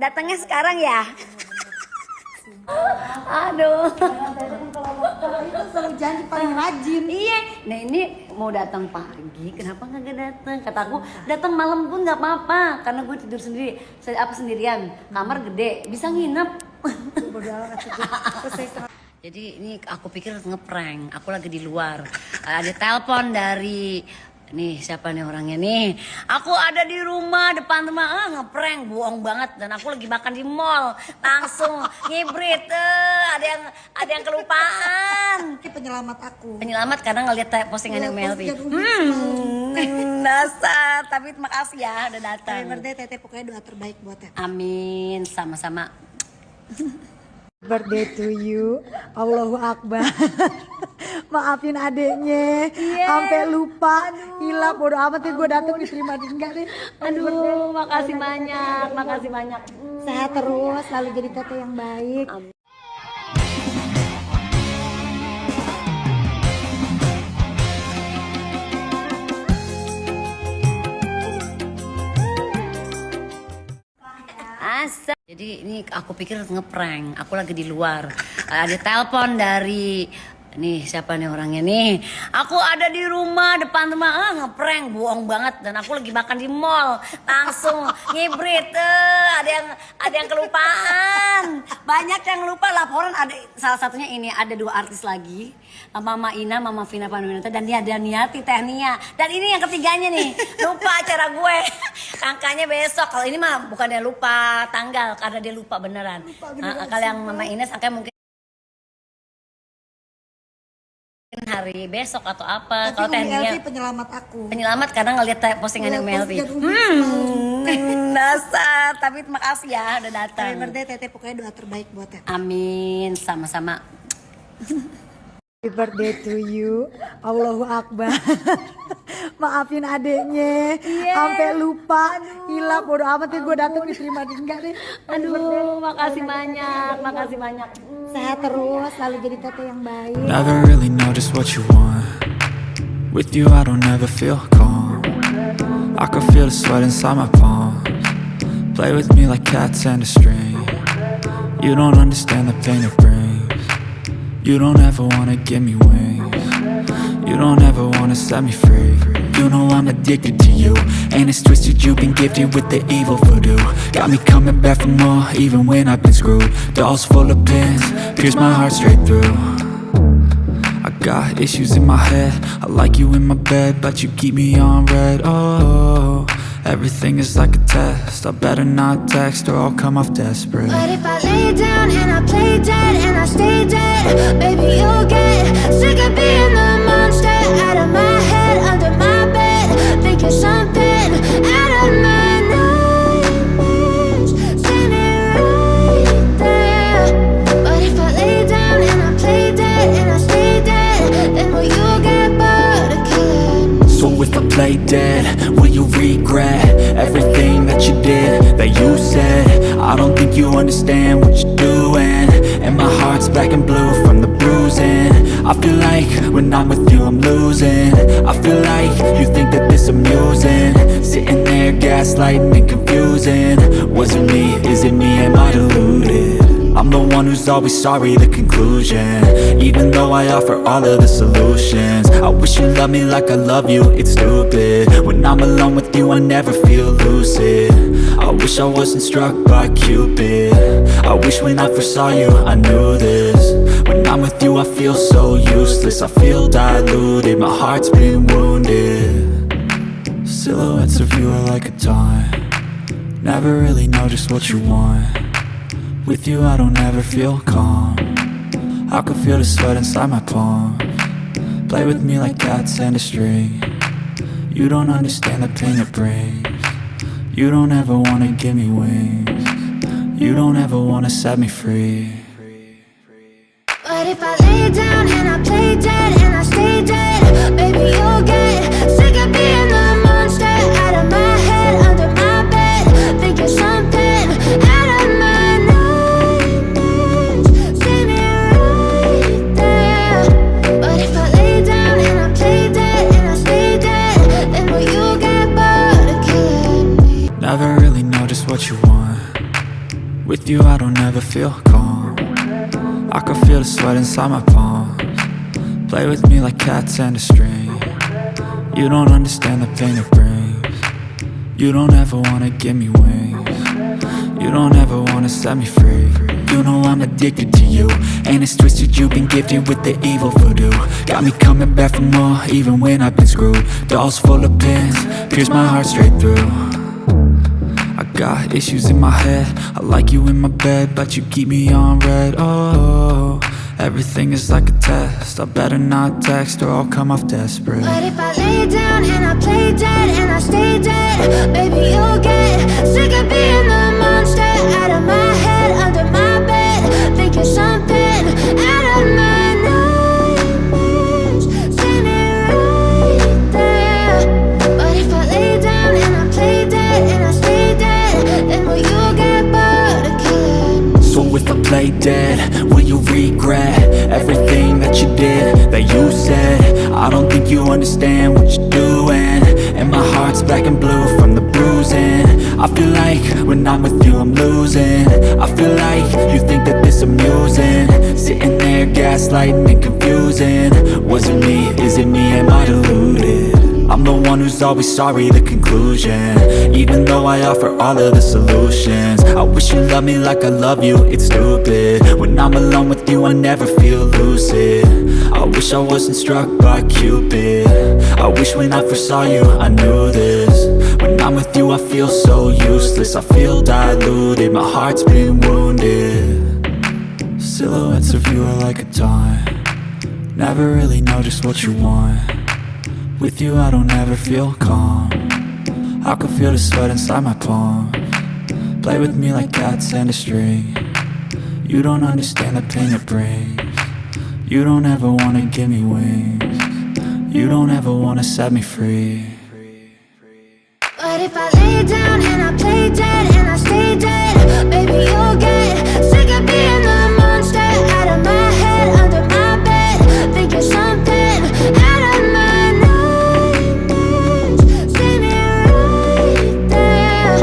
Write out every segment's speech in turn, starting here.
Datangnya sekarang ya? Aduh. Kalau itu selalu janji paling rajin. Iya. Nah ini mau datang pagi, kenapa nggak datang? Kata aku datang malam pun nggak apa-apa, karena gue tidur sendiri, Se- apa sendirian, kamar gede, bisa nginep. Jadi ini aku pikir ngeprank, aku lagi di luar. Ada telepon dari nih siapa nih orangnya nih? Aku ada di rumah depan rumah, ah ngeprank, bohong banget dan aku lagi makan di mall, langsung ngibrit, eh, ada yang ada yang kelupaan. Ini penyelamat aku. Penyelamat karena ngeliat Iya, postingan Umi. Hmm, dasar. Tapi makasih ya udah Happy datang. birthday Tete, pokoknya doa terbaik buat Tete. Amin, sama-sama. Birthday to you. Allahu Akbar. Maafin adeknya. Sampai lupa. Gila bodo amat ya gue datang diterima di enggak deh. Aduh, makasih banyak, makasih banyak. Sehat terus, selalu jadi tete yang baik. Asa. Jadi ini aku pikir ngeprank, aku lagi di luar. Ada telepon dari nih siapa nih orangnya nih? Aku ada di rumah depan rumah, ah ngeprank, bohong banget. Dan aku lagi makan di mall, langsung ngibrit, eh, ada yang ada yang kelupaan, banyak yang lupa laporan. Ada salah satunya ini ada dua artis lagi, Mama Ina, Mama Vina Panduwinata dan Nia Daniati Tehnia. Dan ini yang ketiganya nih. Lupa acara gue, angkanya besok. Kalau ini mah bukannya lupa tanggal karena dia lupa beneran. Nah, kalau yang Mama Ines angkanya mungkin hari besok atau apa. Tapi Kalau Elvi penyelamat aku. penyelamat karena ngeliat Iya, postingan Umi. Hmm, dasar. Tapi makasih ya udah datang. Happy birthday Tete, pokoknya doa terbaik buat Tete. Amin, sama-sama. Happy birthday to you. Allahu Akbar. Maafin adeknya. Sampai lupa. Gila bodo amat ya gue datang diterima di enggak deh. Aduh, makasih banyak, makasih banyak. Sehat terus, selalu jadi tete yang baik. Never really know just what you want. With you, I don't ever feel calm. I can feel the sweat inside my palms. Play with me like cats and a string. You don't understand the pain it brings. You don't ever wanna give me wings. You don't ever wanna set me free. You know I'm addicted to you. And it's twisted, you've been gifted with the evil voodoo. Got me coming back for more, even when I've been screwed. Dolls full of pins, pierce my heart straight through. I got issues in my head. I like you in my bed, but you keep me on red. Oh, everything is like a test. I better not text or I'll come off desperate. But if I lay down and I play dead and I stay dead, baby, you'll get sick of being the monster out of my head, under my So if I play dead, will you regret everything that you did, that you said? I don't think you understand what you're doing. And my heart's black and blue from the bruising. I feel like when I'm with you, I'm losing. I feel like you think that this amusing. Sitting there gaslighting and confusing. Was it me? Is it me? Am I deluded? I'm the one who's always sorry, the conclusion Even though I offer all of the solutions I wish you loved me like I love you, it's stupid When I'm alone with you, I never feel lucid I wish I wasn't struck by Cupid I wish when I first saw you, I knew this I'm with you, I feel so useless. I feel diluted, my heart's been wounded. Silhouettes of you are like a taunt. Never really know just what you want. With you I don't ever feel calm. I can feel the sweat inside my palm. Play with me like cats and a string. You don't understand the pain it brings. You don't ever wanna give me wings. You don't ever wanna set me free But if I lay down and I play dead and I stay dead, baby, you'll get sick of being the monster out of my head, under my bed, thinking something out of my nightmares, standing right there. But if I lay down and I play dead and I stay dead, then will you get bored of killing me? Never really know just what you want With you I don't ever feel calm I can feel the sweat inside my palms. Play with me like cats and a string. You don't understand the pain it brings. You don't ever wanna give me wings. You don't ever wanna set me free. You know I'm addicted to you And it's twisted you've been gifted with the evil voodoo. Got me coming back for more even when I've been screwed. Dolls full of pins, pierce my heart straight through got issues in my head. I like you in my bed But you keep me on red. Oh, everything is like a test. I better not text or I'll come off desperate. But if I lay down and I play dead and I stay dead, baby, you'll get sick of being the feel like when I'm with you I'm losing. I feel like you think that this amusing. Sitting there gaslighting and confusing. Was it me, is it me, am I deluded? I'm the one who's always sorry, the conclusion. Even though I offer all of the solutions. I wish you loved me like I love you, it's stupid. When I'm alone with you, I never feel lucid. I wish I wasn't struck by Cupid. I wish when I first saw you, I knew this I feel so useless. I feel diluted, my heart's been wounded. Silhouettes of you are like a taunt. Never really know just what you want. With you I don't ever feel calm. I can feel the sweat inside my palm. Play with me like cats and a string. You don't understand the pain it brings. You don't ever wanna give me wings. You don't ever wanna set me free But if I lay down and I play dead and I stay dead, baby, you'll get sick of being the monster out of my head, under my bed. Think you're something out of my nightmares. Standing right there.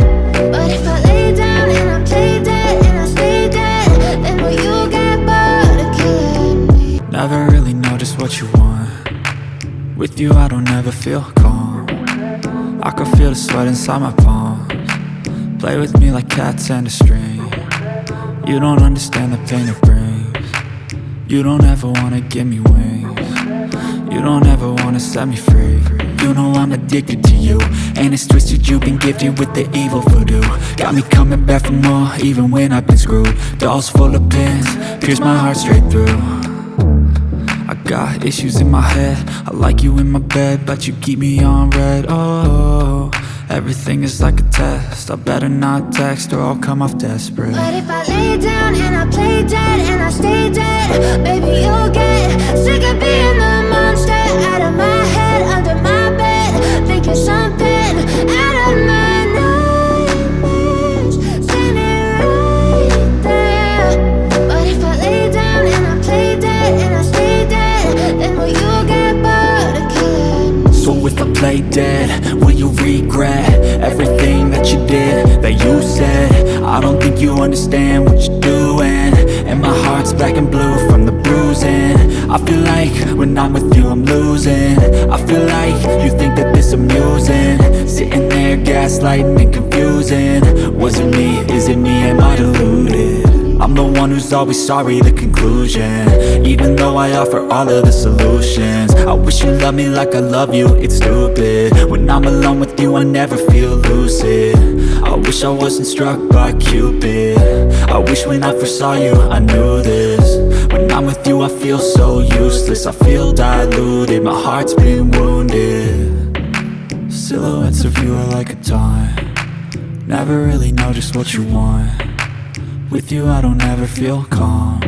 But if I lay down and I play dead and I stay dead, then will you get bored of killing me? Never really know just what you want With you I don't ever feel calm I can feel the sweat inside my palms. Play with me like cats and a string. You don't understand the pain it brings. You don't ever wanna give me wings. You don't ever wanna set me free. You know I'm addicted to you And it's twisted you've been gifted with the evil voodoo. Got me coming back for more even when I've been screwed. Dolls full of pins, pierce my heart straight through got issues in my head. I like you in my bed But you keep me on red. Oh, everything is like a test. I better not text or I'll come off desperate. But if I lay down and I play dead and I stay dead, baby, you'll get sick of being the monster. Out of my think you understand what you're doing. And my heart's black and blue from the bruising. I feel like when I'm with you I'm losing. I feel like you think that this amusing. Sitting there gaslighting and confusing. Was it me, is it me, am I deluded? I'm the one who's always sorry, the conclusion. Even though I offer all of the solutions. I wish you loved me like I love you, it's stupid. When I'm alone with you I never feel lucid I wish I wasn't struck by Cupid. I wish when I first saw you I knew this. When I'm with you I feel so useless. I feel diluted, my heart's been wounded. Silhouettes of you are like a taunt. Never really know just what you want. With you I don't ever feel calm.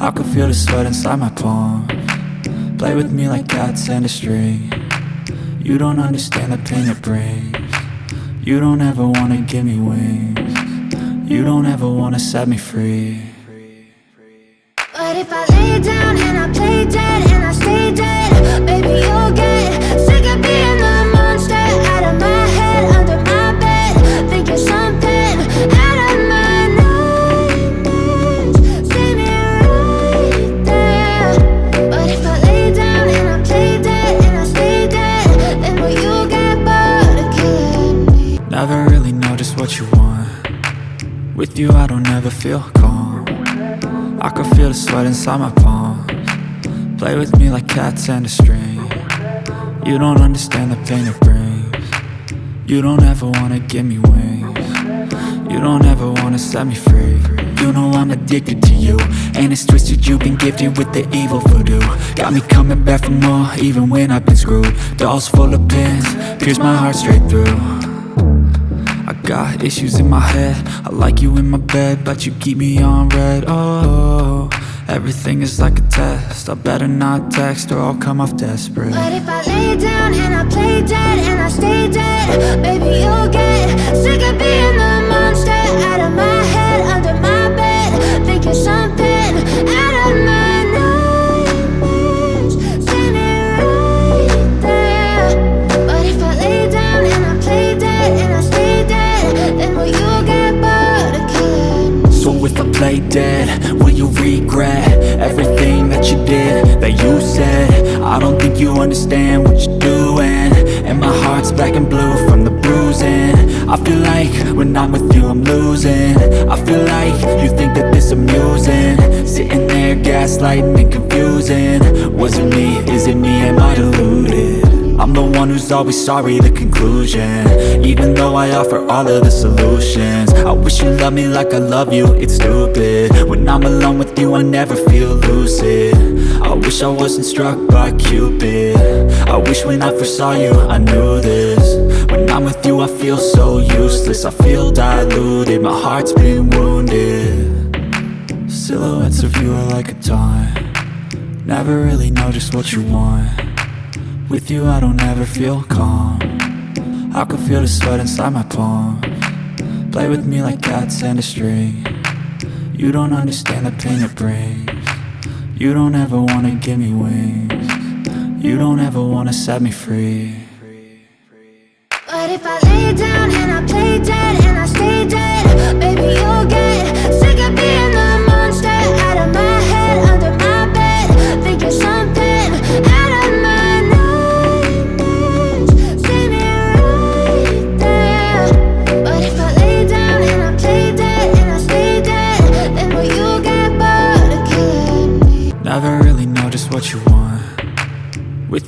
I can feel the sweat inside my palm Play with me like cats and a string. You don't understand the pain it brings You don't ever wanna give me wings. You don't ever wanna set me free. But if I lay down and I play dead and I stay dead, baby, you'll get With you I don't ever feel calm. I can feel the sweat inside my palms. Play with me like cats and a string. You don't understand the pain it brings. You don't ever wanna give me wings. You don't ever wanna set me free. You know I'm addicted to you. And it's twisted you've been gifted with the evil voodoo. Got me coming back for more even when I've been screwed. Dolls full of pins, pierce my heart straight through got issues in my head. I like you in my bed But you keep me on red. Oh, everything is like a test. I better not text or I'll come off desperate. But if I lay down and I play dead and I stay dead, baby, you'll get sick of being black and blue from the bruising. I feel like when I'm with you I'm losing. I feel like you think that this amusing. Sitting there gaslighting and confusing. Was it me? Is it me? Am I deluded? I'm the one who's always sorry, the conclusion. Even though I offer all of the solutions. I wish you loved me like I love you, it's stupid. When I'm alone with you, I never feel lucid wish I wasn't struck by Cupid. I wish when I first saw you, I knew this. When I'm with you, I feel so useless. I feel diluted, my heart's been wounded. Silhouettes of you are like a taunt. Never really know just what you want. With you I don't ever feel calm. I can feel the sweat inside my palm. Play with me like cats and a string. You don't understand the pain it brings You don't ever wanna give me wings. You don't ever wanna set me free. But if I lay down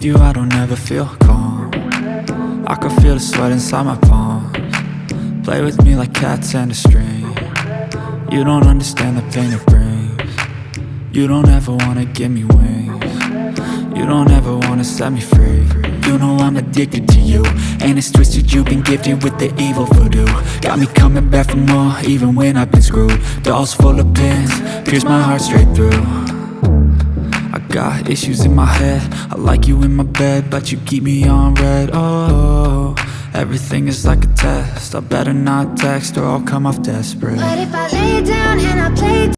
You I don't ever feel calm. I can feel the sweat inside my palms. Play with me like cats and a string. You don't understand the pain it brings. You don't ever wanna give me wings. You don't ever wanna set me free. You know I'm addicted to you And it's twisted you've been gifted with the evil voodoo. Got me coming back for more even when I've been screwed. Dolls full of pins, pierce my heart straight through got issues in my head. I like you in my bed But you keep me on red. Oh, everything is like a test. I better not text or I'll come off desperate. But if I lay down and I play